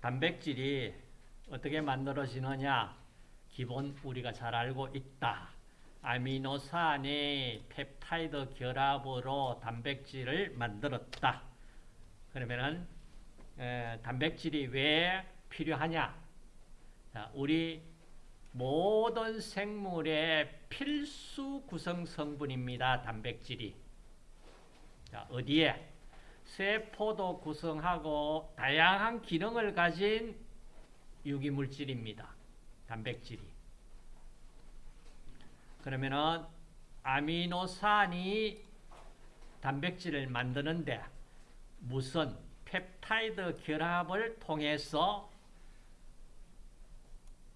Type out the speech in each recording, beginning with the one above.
단백질이 어떻게 만들어지느냐? 기본 우리가 잘 알고 있다. 아미노산의 펩타이드 결합으로 단백질을 만들었다. 그러면은 에, 단백질이 왜 필요하냐? 자, 우리 모든 생물의 필수 구성 성분입니다. 단백질이. 자, 어디에? 세포도 구성하고 다양한 기능을 가진 유기물질입니다. 단백질이. 그러면은 아미노산이 단백질을 만드는데 무슨 펩타이드 결합을 통해서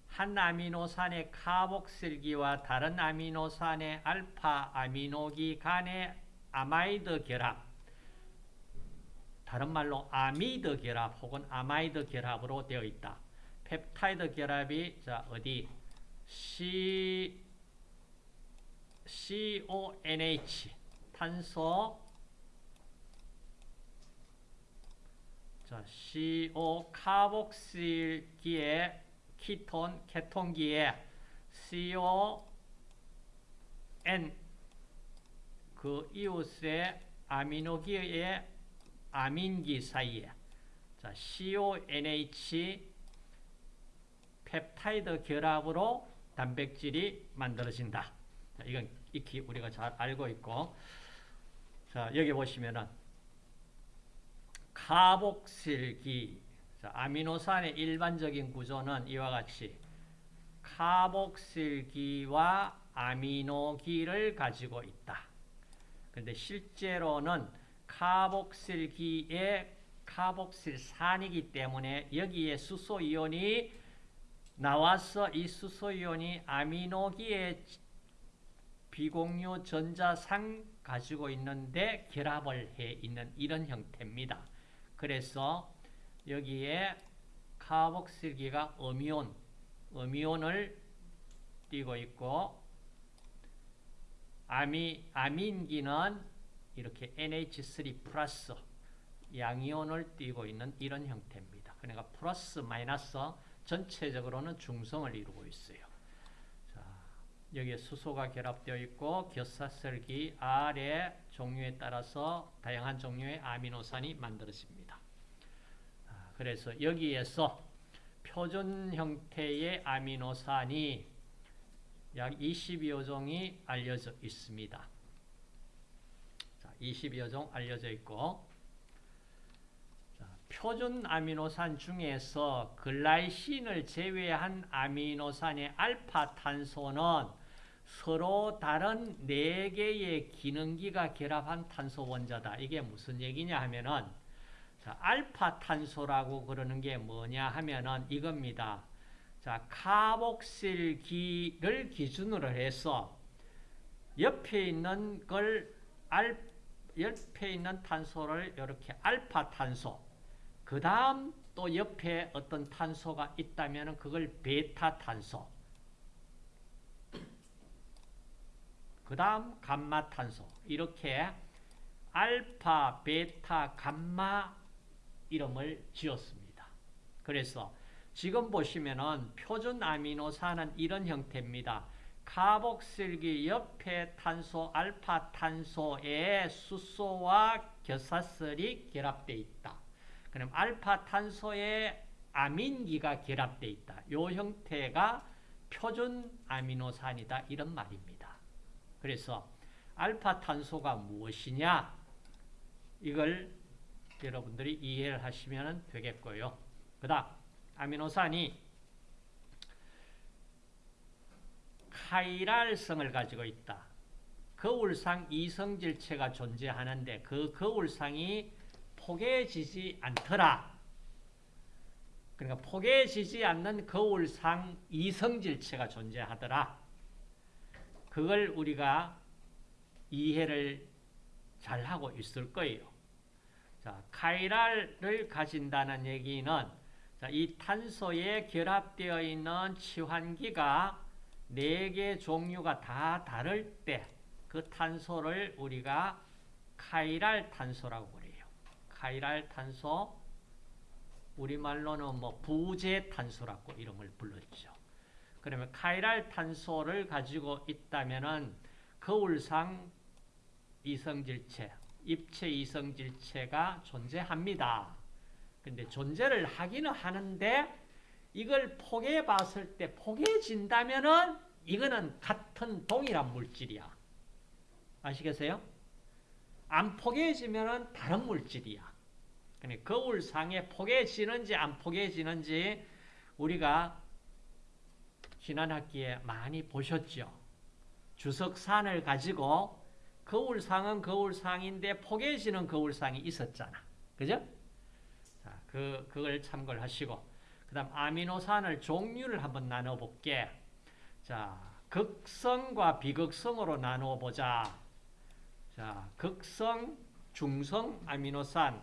한 아미노산의 카복실기와 다른 아미노산의 알파 아미노기 간의 아마이드 결합 다른 말로 아미드 결합 혹은 아마이드 결합으로 되어 있다. 펩타이드 결합이 자 어디 C CONH 탄소 자 CO 카복실기에 키톤 케톤기에 CON 그 이웃의 아미노기의 아민기 사이에 자 CONH 펩타이드 결합으로 단백질이 만들어진다. 자, 이건 익히 우리가 잘 알고 있고 자 여기 보시면은 카복실기 자, 아미노산의 일반적인 구조는 이와 같이 카복실기와 아미노기를 가지고 있다. 그런데 실제로는 카복실기의 카복실산이기 때문에 여기에 수소이온이 나와서 이 수소이온이 아미노기의 비공유 전자상 가지고 있는데 결합을 해 있는 이런 형태입니다. 그래서 여기에 카복실기가 어미온, 어미온을 띄고 있고 아미, 아민기는 이렇게 NH3 플러스 양이온을 띄고 있는 이런 형태입니다. 그러니까 플러스 마이너스 전체적으로는 중성을 이루고 있어요. 자, 여기에 수소가 결합되어 있고 겨사슬기 R의 종류에 따라서 다양한 종류의 아미노산이 만들어집니다. 그래서 여기에서 표준 형태의 아미노산이 약 20여 종이 알려져 있습니다. 자, 20여 종 알려져 있고 자, 표준 아미노산 중에서 글라이신을 제외한 아미노산의 알파 탄소는 서로 다른 4개의 기능기가 결합한 탄소 원자다. 이게 무슨 얘기냐 하면은 자, 알파 탄소라고 그러는 게 뭐냐 하면은 이겁니다. 자, 카복실기를 기준으로 해서 옆에 있는 걸 알, 옆에 있는 탄소를 이렇게 알파 탄소, 그 다음 또 옆에 어떤 탄소가 있다면 그걸 베타 탄소, 그 다음 감마 탄소, 이렇게 알파, 베타, 감마 이름을 지었습니다. 그래서 지금 보시면은 표준 아미노산은 이런 형태입니다. 카복실기 옆에 탄소 알파 탄소에 수소와 겨사슬이 결합되어 있다. 그럼 알파 탄소에 아민기가 결합되어 있다. 이 형태가 표준 아미노산이다. 이런 말입니다. 그래서 알파 탄소가 무엇이냐? 이걸 여러분들이 이해를 하시면 되겠고요. 그 다음 아미노산이 카이랄성을 가지고 있다. 거울상 이성질체가 존재하는데 그 거울상이 포개지지 않더라. 그러니까 포개지지 않는 거울상 이성질체가 존재하더라. 그걸 우리가 이해를 잘 하고 있을 거예요. 자, 카이랄을 가진다는 얘기는 자, 이 탄소에 결합되어 있는 치환기가 네 개 종류가 다 다를 때 그 탄소를 우리가 카이랄 탄소라고 그래요. 카이랄 탄소 우리말로는 뭐 부재 탄소라고 이름을 불렀죠. 그러면 카이랄 탄소를 가지고 있다면은 거울상 이성질체, 입체 이성질체가 존재합니다. 근데 존재를 하기는 하는데 이걸 포개해 봤을 때 포개진다면은 이거는 같은 동일한 물질이야. 아시겠어요? 안 포개지면은 다른 물질이야. 그러니까 거울상에 포개지는지 안 포개지는지 우리가 지난 학기에 많이 보셨죠. 주석산을 가지고 거울상은 거울상인데 포개지는 거울상이 있었잖아. 그죠? 자, 그, 그걸 참고를 하시고. 그 다음 아미노산을 종류를 한번 나눠볼게. 자, 극성과 비극성으로 나누어보자. 자, 극성, 중성 아미노산,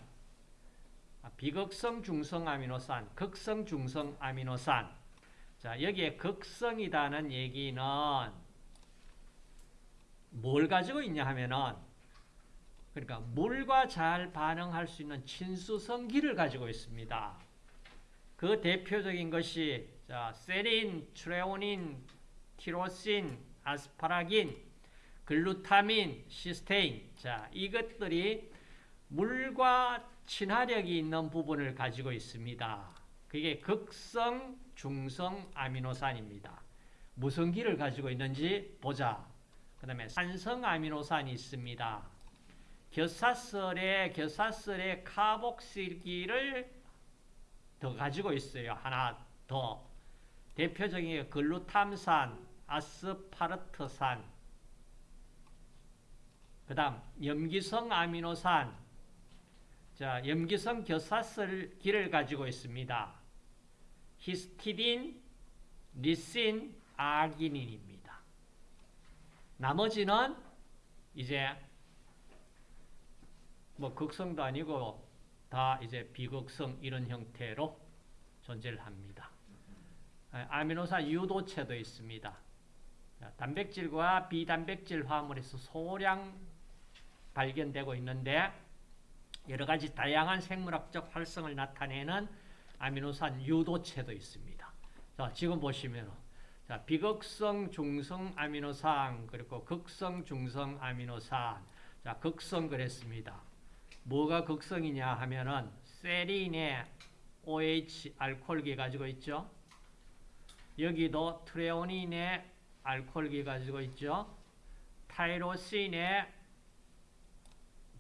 아, 비극성, 중성 아미노산, 극성, 중성 아미노산. 자, 여기에 극성이라는 얘기는 뭘 가지고 있냐 하면은 그러니까 물과 잘 반응할 수 있는 친수성기를 가지고 있습니다. 그 대표적인 것이 자, 세린, 트레오닌, 티로신, 아스파라긴, 글루타민, 시스테인. 자, 이것들이 물과 친화력이 있는 부분을 가지고 있습니다. 그게 극성, 중성 아미노산입니다. 무슨 기를 가지고 있는지 보자. 그 다음에 산성 아미노산이 있습니다. 겨사설에 겨사설에 카복실기를 더 가지고 있어요. 하나 더. 대표적인 게 글루탐산, 아스파르트산, 그 다음 염기성 아미노산, 자 염기성 겨사설기를 가지고 있습니다. 히스티딘, 리신, 아기닌입니다. 나머지는 이제 뭐 극성도 아니고 다 이제 비극성 이런 형태로 존재를 합니다. 아미노산 유도체도 있습니다. 단백질과 비단백질 화물에서 소량 발견되고 있는데 여러 가지 다양한 생물학적 활성을 나타내는 아미노산 유도체도 있습니다. 자, 지금 보시면 자, 비극성 중성 아미노산 그리고 극성 중성 아미노산 자, 극성 그랬습니다. 뭐가 극성이냐 하면은 세린의 OH 알코올기 가지고 있죠. 여기도 트레오닌의 알코올기 가지고 있죠. 타이로신의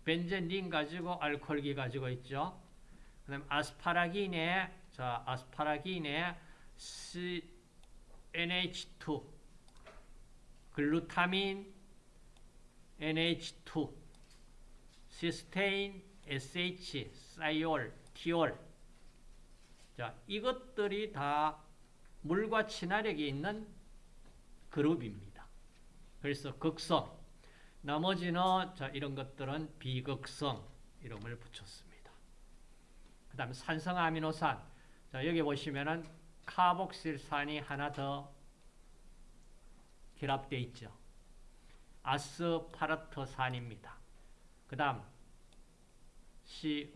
벤젠린 가지고 알코올기 가지고 있죠. 그다음 아스파라긴의 자 아스파라긴의 NH2 글루타민 NH2 시스테인, SH, 사이올, 티올. 자, 이것들이 다 물과 친화력이 있는 그룹입니다. 그래서 극성. 나머지는 자, 이런 것들은 비극성 이름을 붙였습니다. 그 다음 산성 아미노산. 자, 여기 보시면은 카복실산이 하나 더 결합되어 있죠. 아스파르트산입니다. 그 다음 C,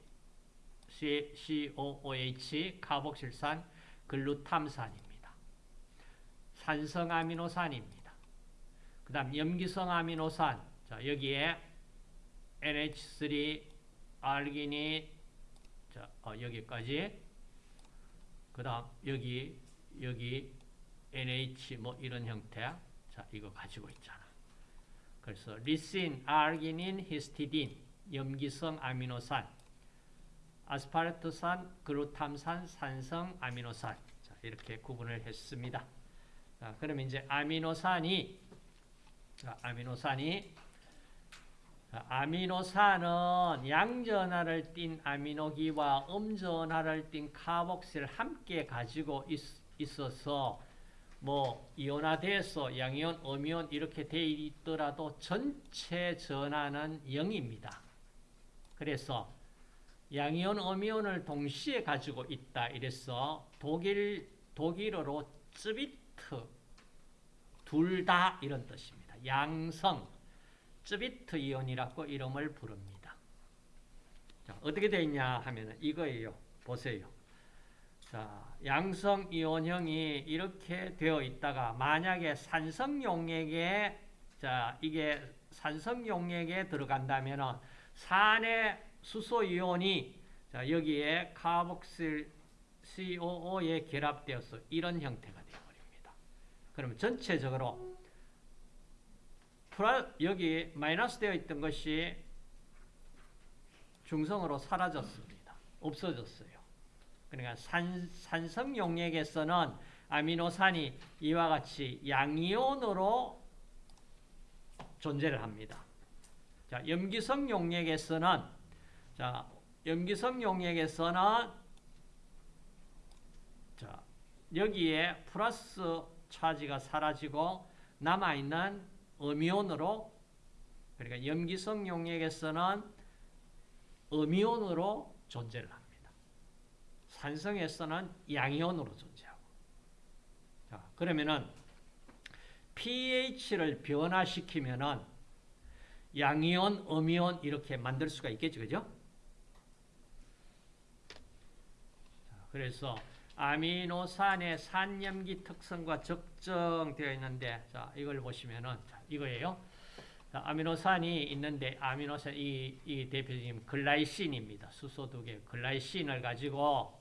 C, COOH 카복실산 글루탐산입니다. 산성 아미노산입니다. 그 다음 염기성 아미노산 자 여기에 NH3 알기닌 자 어, 여기까지 그 다음 여기 여기 NH 뭐 이런 형태 자 이거 가지고 있잖아. 그래서 리신, 아르기닌, 히스티딘, 염기성 아미노산, 아스파르트산, 글루탐산, 산성 아미노산 자, 이렇게 구분을 했습니다. 자, 그러면 이제 아미노산이 자, 아미노산이 자, 아미노산은 양전하를 띤 아미노기와 음전하를 띤 카복실 함께 가지고 있, 있어서 뭐 이온화돼서 양이온, 음이온 이렇게 돼 있더라도 전체 전하는 0입니다. 그래서 양이온, 음이온을 동시에 가지고 있다. 이래서 독일 독일어로 쯔비트 둘 다 이런 뜻입니다. 양성 쯔비트 이온이라고 이름을 부릅니다. 자, 어떻게 되어 있냐 하면 이거예요. 보세요. 자, 양성 이온형이 이렇게 되어 있다가 만약에 산성 용액에 자, 이게 산성 용액에 들어간다면은 산의 수소 이온이 자, 여기에 카복실 COO에 결합되어서 이런 형태가 되어 버립니다. 그러면 전체적으로 여기 마이너스 되어 있던 것이 중성으로 사라졌습니다. 없어졌어요. 그러니까 산, 산성 용액에서는 아미노산이 이와 같이 양이온으로 존재를 합니다. 자, 염기성 용액에서는 자, 염기성 용액에서는 자, 여기에 플러스 차지가 사라지고 남아 있는 음이온으로 그러니까 염기성 용액에서는 음이온으로 존재를 합니다. 산성에서는 양이온으로 존재하고. 자, 그러면은 pH를 변화시키면은 양이온, 음이온 이렇게 만들 수가 있겠죠. 그죠? 자, 그래서 아미노산의 산염기 특성과 적정되어 있는데 자, 이걸 보시면은 자, 이거예요. 자, 아미노산이 있는데 아미노산 이, 이 대표적인 글라이신입니다. 수소 두 개, 글라이신을 가지고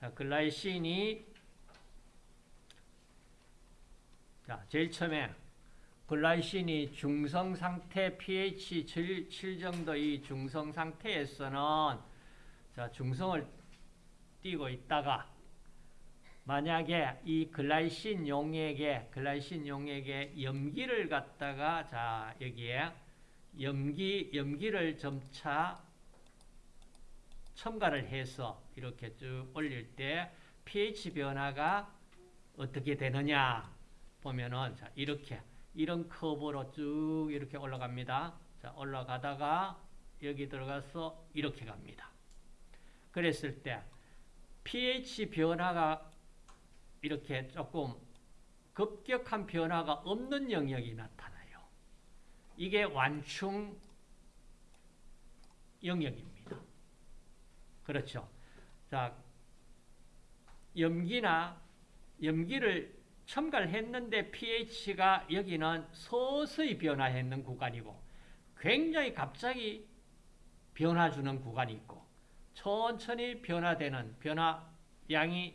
자, 글라이신이 자, 제일 처음에 글라이신이 중성 상태 pH 7, 7 정도의 중성 상태에서는 자, 중성을 띄고 있다가 만약에 이 글라이신 용액에 글라이신 용액에 염기를 갖다가 자 여기에 염기 염기를 점차 첨가를 해서 이렇게 쭉 올릴 때 pH 변화가 어떻게 되느냐 보면은 자 이렇게 이런 커브로 쭉 이렇게 올라갑니다. 자 올라가다가 여기 들어가서 이렇게 갑니다. 그랬을 때 pH 변화가 이렇게 조금 급격한 변화가 없는 영역이 나타나요. 이게 완충 영역입니다. 그렇죠. 자, 염기나 염기를 첨가를 했는데 pH가 여기는 서서히 변화했는 구간이고 굉장히 갑자기 변화 주는 구간이 있고 천천히 변화되는 변화 양이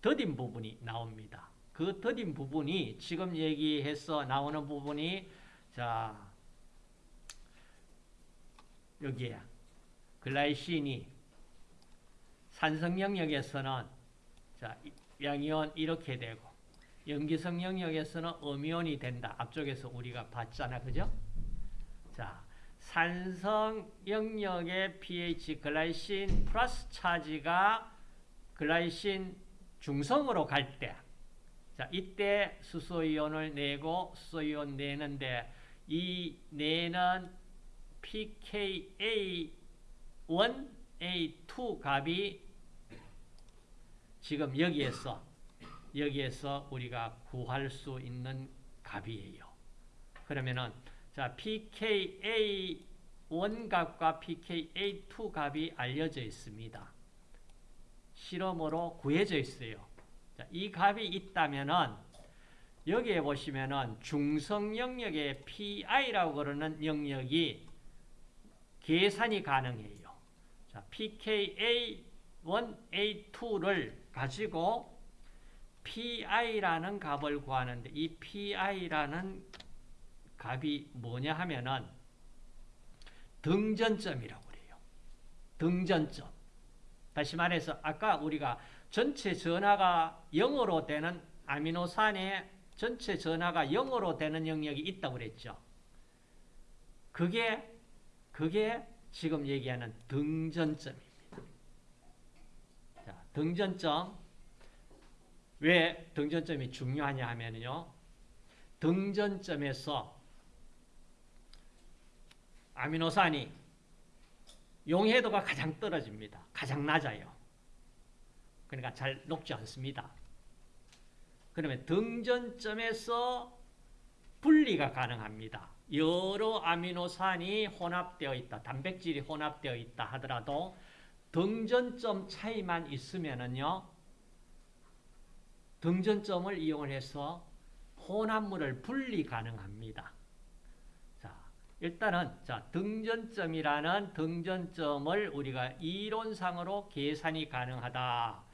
더딘 부분이 나옵니다. 그 더딘 부분이 지금 얘기해서 나오는 부분이 자 여기에 글라이신이 산성 영역에서는 자 양이온 이렇게 되고 염기성 영역에서는 음이온이 된다. 앞쪽에서 우리가 봤잖아. 그죠? 자, 산성 영역의 pH 글라이신 플러스 차지가 글라이신 중성으로 갈 때, 자, 이때 수소이온을 내고 수소이온 내는데 이 내는 pKa1, A2 값이 지금 여기에서 여기에서 우리가 구할 수 있는 값이에요. 그러면은 자 pKa1 값과 pKa2 값이 알려져 있습니다. 실험으로 구해져 있어요. 자, 이 값이 있다면은 여기에 보시면은 중성 영역의 PI라고 그러는 영역이 계산이 가능해요. 자, pKa1, A2를 가지고 PI라는 값을 구하는데 이 PI라는 값이 뭐냐 하면은 등전점이라고 그래요. 등전점. 다시 말해서 아까 우리가 전체 전하가 0으로 되는 아미노산의 전체 전하가 0으로 되는 영역이 있다고 그랬죠. 그게 그게 지금 얘기하는 등전점입니다. 자, 등전점 왜 등전점이 중요하냐 하면요. 등전점에서 아미노산이 용해도가 가장 떨어집니다. 가장 낮아요. 그러니까 잘 녹지 않습니다. 그러면 등전점에서 분리가 가능합니다. 여러 아미노산이 혼합되어 있다. 단백질이 혼합되어 있다 하더라도 등전점 차이만 있으면은요. 등전점을 이용해서 혼합물을 분리 가능합니다. 자, 일단은 자, 등전점이라는 등전점을 우리가 이론상으로 계산이 가능하다.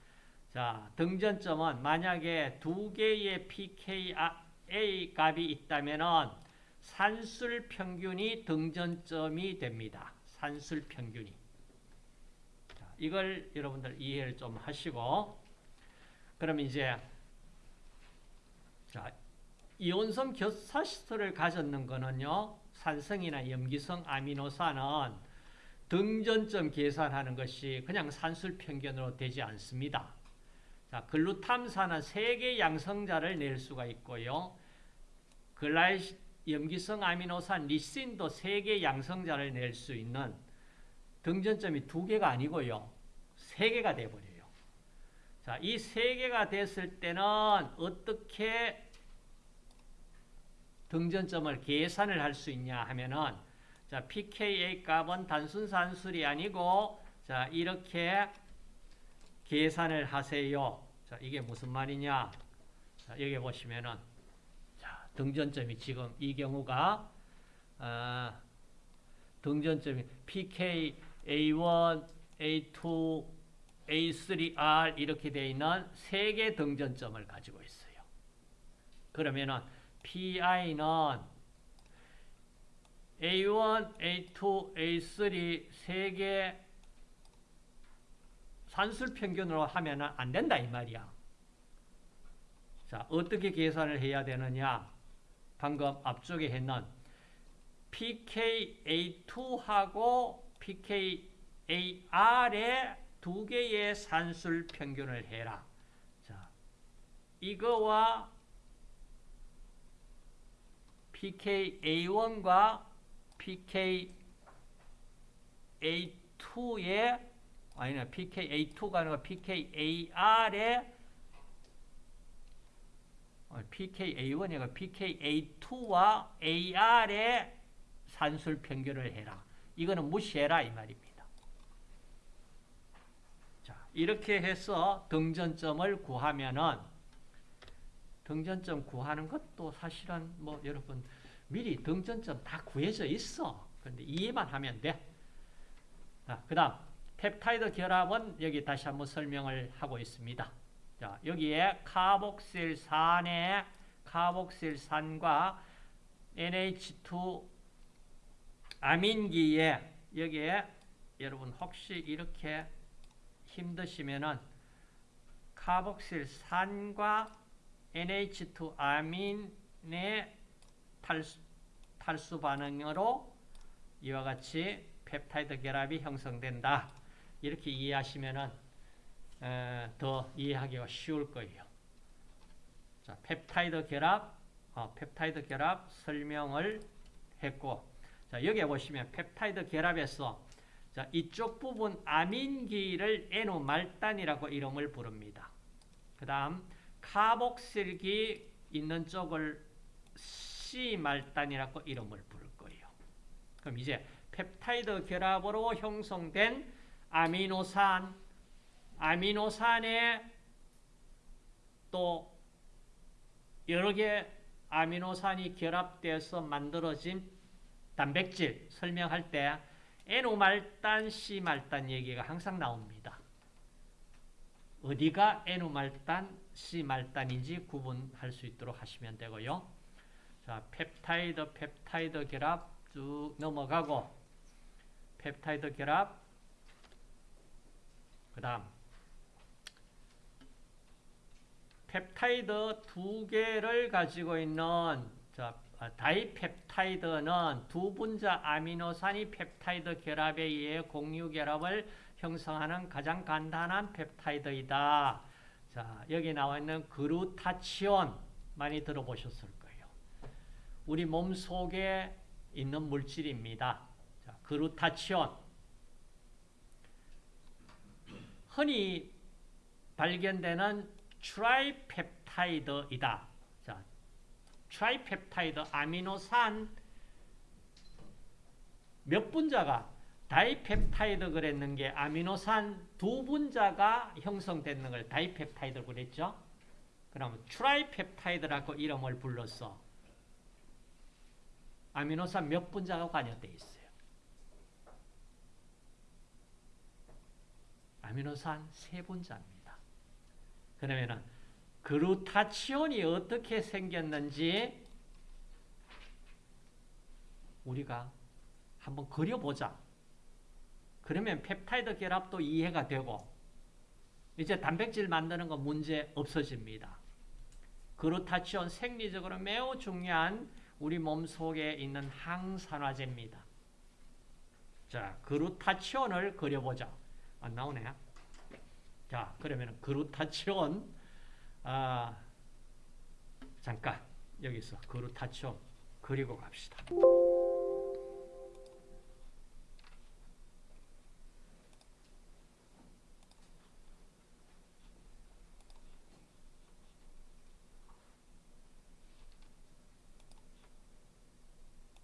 자, 등전점은 만약에 두 개의 pKa 값이 있다면은 산술 평균이 등전점이 됩니다. 산술 평균이. 자, 이걸 여러분들 이해를 좀 하시고 그럼 이제 자, 이온성 결사시스를 가졌는 거는요. 산성이나 염기성 아미노산은 등전점 계산하는 것이 그냥 산술 평균으로 되지 않습니다. 자, 글루탐산은 3개 양성자를 낼 수가 있고요. 글라이 염기성 아미노산 리신도 3개 양성자를 낼 수 있는 등전점이 2개가 아니고요. 3개가 돼버려요. 자, 이 3개가 됐을 때는 어떻게 등전점을 계산을 할 수 있냐 하면은 자, pKa 값은 단순 산술이 아니고 자, 이렇게 계산을 하세요. 자, 이게 무슨 말이냐? 자, 여기 보시면은 자, 등전점이 지금 이 경우가 어, 등전점이 pK A1, A2, A3R 이렇게 되어 있는 세개 등전점을 가지고 있어요. 그러면은 PI는 A1, A2, A3 세개 산술 평균으로 하면 안 된다 이 말이야. 자, 어떻게 계산을 해야 되느냐? 방금 앞쪽에 했는 pKa2하고 pKaR의 두 개의 산술 평균을 해라. 자, 이거와 pKa1과 pKa2의 아니나 pKa2가 아니라 pKaR의 pKa1이가 pKa2와 AR의 산술 평균을 해라. 이거는 무시해라 이 말입니다. 자, 이렇게 해서 등전점을 구하면은 등전점 구하는 것도 사실은 뭐 여러분 미리 등전점 다 구해져 있어. 근데 이해만 하면 돼. 자, 그 다음 펩타이드 결합은 여기 다시 한번 설명을 하고 있습니다. 자, 여기에 카복실산의 카복실산과 NH2 아민기에 여기에 여러분 혹시 이렇게 힘드시면은 카복실 산과 NH2 아민의 탈수, 탈수 반응으로 이와 같이 펩타이드 결합이 형성된다. 이렇게 이해하시면은 에, 더 이해하기가 쉬울 거예요. 자, 펩타이드 결합, 어, 펩타이드 결합 설명을 했고, 자, 여기 보시면 펩타이드 결합에서 자, 이쪽 부분 아민기를 N말단이라고 이름을 부릅니다. 그 다음 카복실기 있는 쪽을 C말단이라고 이름을 부를 거예요. 그럼 이제 펩타이드 결합으로 형성된 아미노산, 아미노산에 또 여러 개 아미노산이 결합되어서 만들어진 단백질 설명할 때 N말단, C말단 얘기가 항상 나옵니다. 어디가 N말단, C말단인지 구분할 수 있도록 하시면 되고요. 자, 펩타이드, 펩타이드 결합 쭉 넘어가고 펩타이드 결합 그 다음 펩타이드 두 개를 가지고 있는 자, 다이펩타이드는 두 분자 아미노산이 펩타이드 결합에 의해 공유 결합을 형성하는 가장 간단한 펩타이드이다. 자, 여기 나와 있는 글루타치온 많이 들어보셨을 거예요. 우리 몸 속에 있는 물질입니다. 자, 글루타치온. 흔히 발견되는 트라이펩타이드이다. 자, 트라이펩타이드 아미노산 몇 분자가 다이펩타이드 그랬는 게 아미노산 두 분자가 형성되는 걸 다이펩타이드 그랬죠? 그러면 트라이펩타이드라고 이름을 불렀어. 아미노산 몇 분자가 관여되어 있어요? 아미노산 세 분자입니다. 그러면은 글루타치온이 어떻게 생겼는지 우리가 한번 그려보자. 그러면 펩타이드 결합도 이해가 되고 이제 단백질 만드는 거 문제 없어집니다. 그루타치온 생리적으로 매우 중요한 우리 몸 속에 있는 항산화제입니다. 자, 그루타치온을 그려보자. 안 나오네. 자, 그러면 그루타치온 아, 잠깐 여기서 그루타치온 그리고 갑시다.